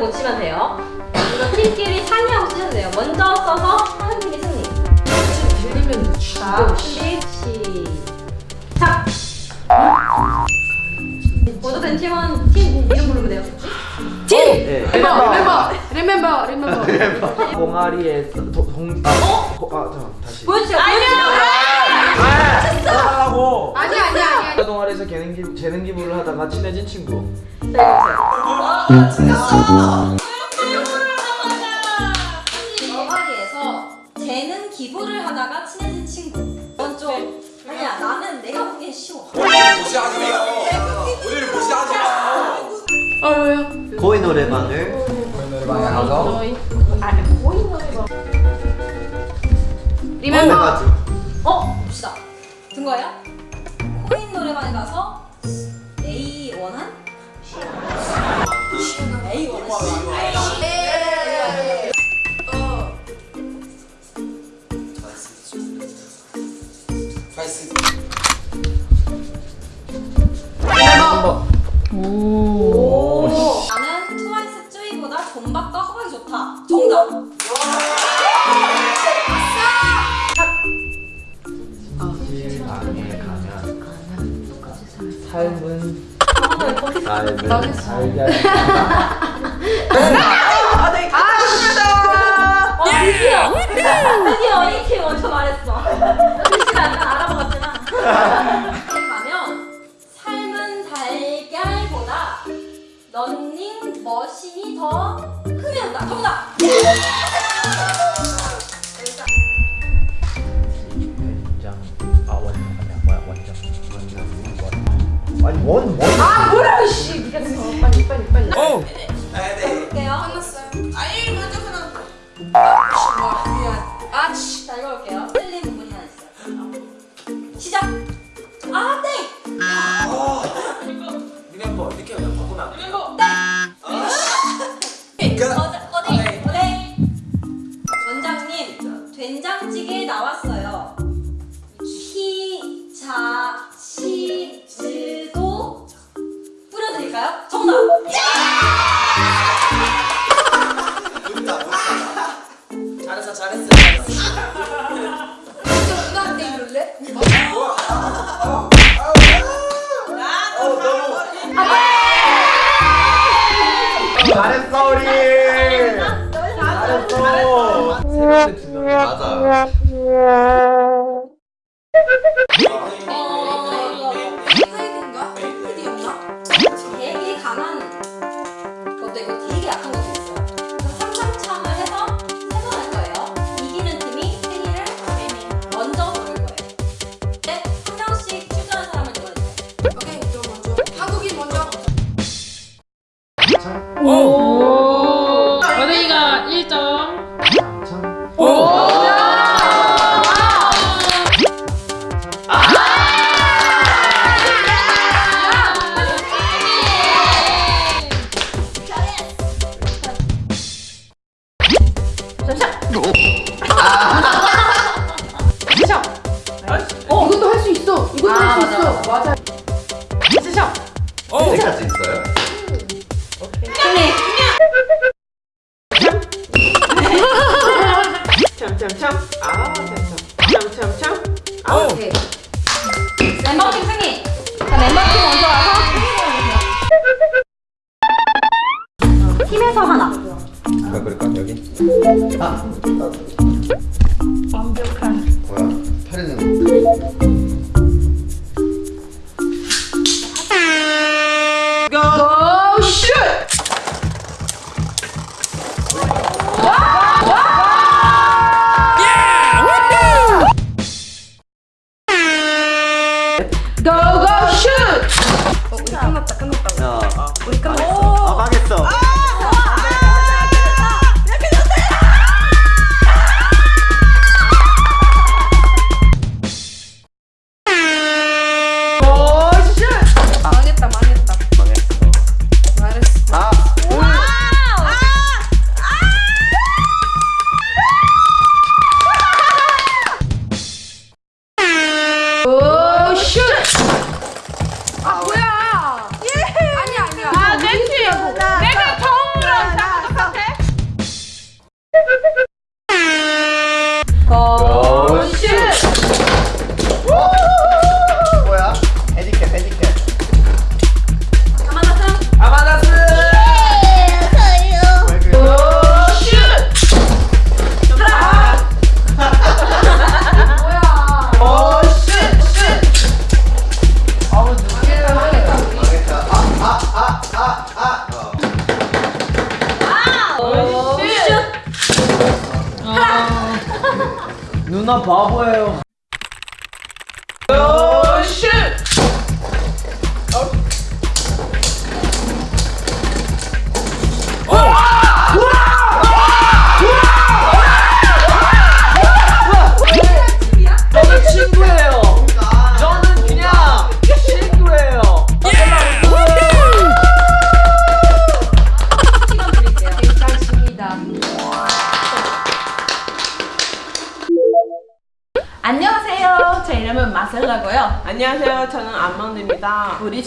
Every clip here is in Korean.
제대로 못 치면 돼요. 이거 팀끼리 상의하고 쓰셔도 돼요. 먼저 써서 하는 팀이 승리. 들리면 자, 준비 시작. 먼저 된 팀은 팀 이름 부르면 돼요. 예. 리멤버 리멤버 리멤버 리멤버 동아리에 도- 동 아, 어? 아 잠깐 다시 보여주세요. 보여주세요. 하라고 아니야 아니야 아니야 동아리에서 재능 기 재능 기부를 하다가 친해진 친구 동아리에서 재능 기부를 하다가 친해진 친구. 이건 좀 아니야. 나는 내가 보기엔 쉬워. 무시하지 마요. 우리를 무시하지 마. 어 왜요? 고인 노래방을 노래방에 가서 아니 보이는 거 리멤버 어? 봅시다. 든 거예요? 코인 노래방에 가서 오. Oh. 있어요? 참참참. 아 참참. 참참 아 오케이. 멤버팀 승리! 자, 멤버팀 먼저 와서 팀에서 하나. 누가 그럴까? 여기? 아. 완벽한 누나 바보예요.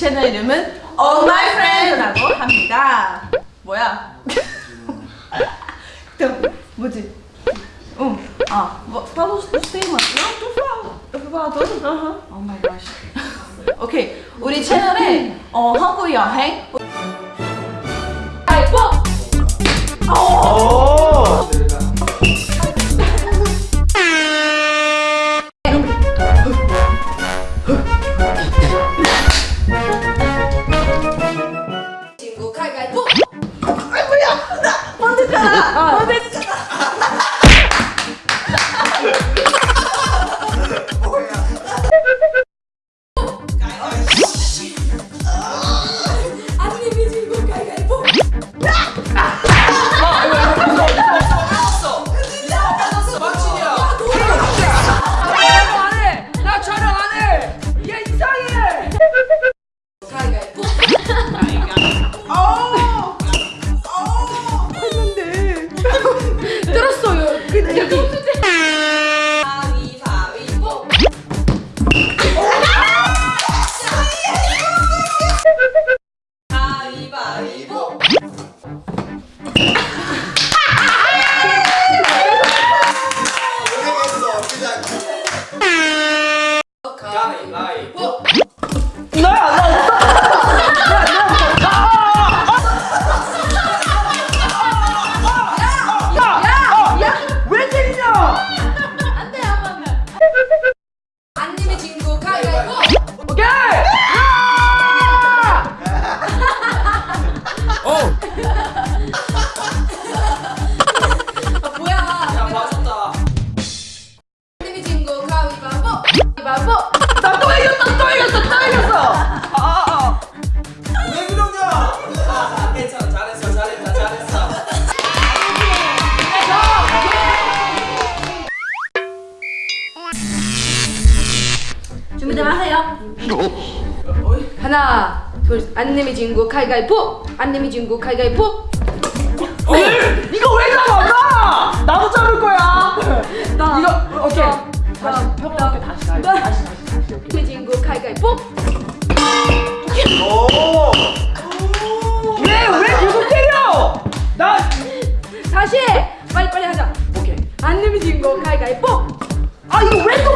채널 이름은 All My Friend라고 합니다. 뭐야? 또 뭐지? 응. 아, 뭐 the. No, don't follow. Don't follow. Don't. 어허. Oh my gosh. 오케이. 우리 채널에 어, 한국 여행. 아이고. 오! 하나, 둘, 안 내미 진구 가위가위보. 안 내미 진구 가위가위보. 이거 왜 잡아, 나! 나도 잡을 거야! 나. 이거, 오케이. 나. 다시, 나. 평범하게 다시, 다시, 나. 다시, 다시, 다시, 오케이. 내미 진구 가위가위보. 오 왜, 왜 계속 때려? 나, 다시 해. 빨리 빨리 하자. 오케이. 안 내미 진구 가위가위보. 아, 이거 왜또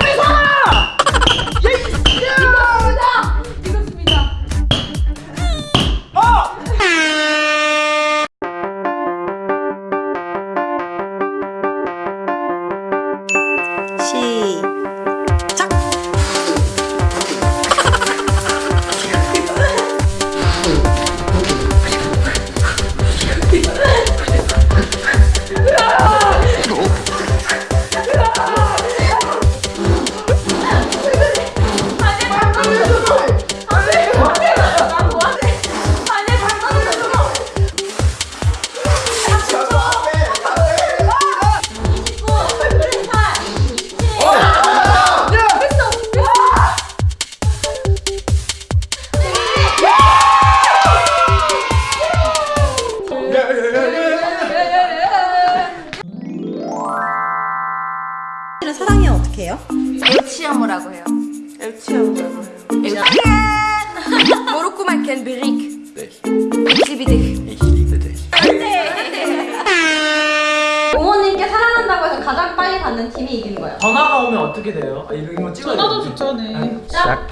팀이 이기는 거예요. 전화가 오면 어떻게 돼요? 아, 이거, 이거 찍어야 전화도 돼. 좋잖아요. 짝.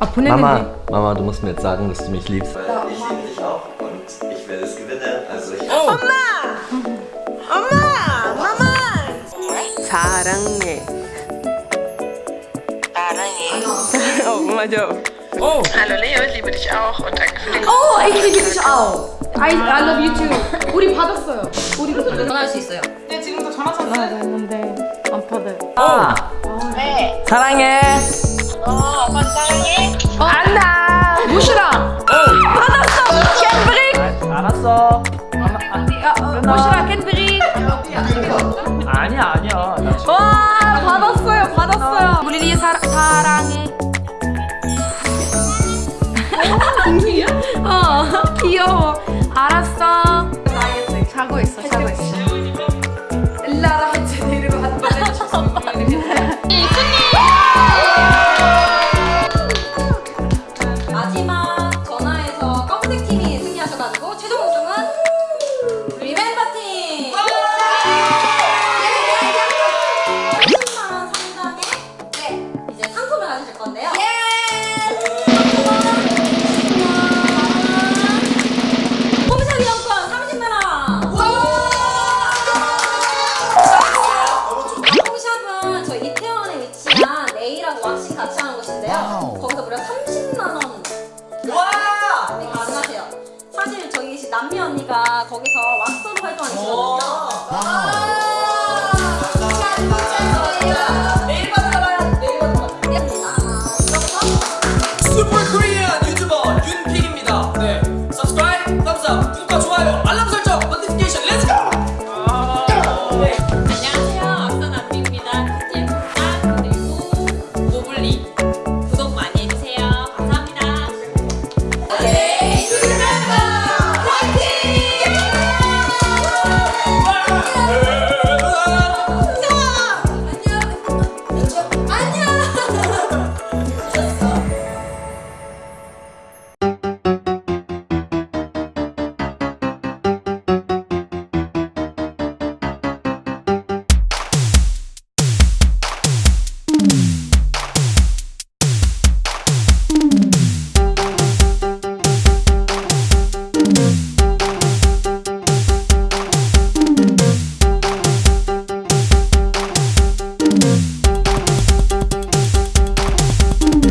아 Mama, Mama, du musst mir jetzt sagen, dass du mich liebst. Ich liebe dich auch und ich werde es gewinnen. Also ich 엄마! 마마! 사랑해. 사랑해. 어, 맞아. Hallo Leo, ich liebe dich auch und danke für den 오, ich liebe dich auch. I, I love you too. 우리 받았어요. 우리 전화할 수 있어요. 네, 지금도 전화 쳤어요. 안 받아요. 아, 네. 사랑해. 어, 아빠 사랑해. 안다. 무시랑. 아, 알았어. 무시랑 캔들이. 아니야, 아니야. 와 받았어요 받았어요. 우리 리 사, 사랑해. 동생이야? 어 귀여워. 알았어. 자고 있어 자고 승리하셔가지고 최종 우승은 리멤버 팀. 30만 원 상당의 네 이제 상품을 가지실 건데요. 홈샵 이용권 30만 원. 홈샵은 저희 이태원에 위치한 네일하고 왁싱 같이 하는 곳인데요. 언니가 거기서 왁서로 활동하시거든요.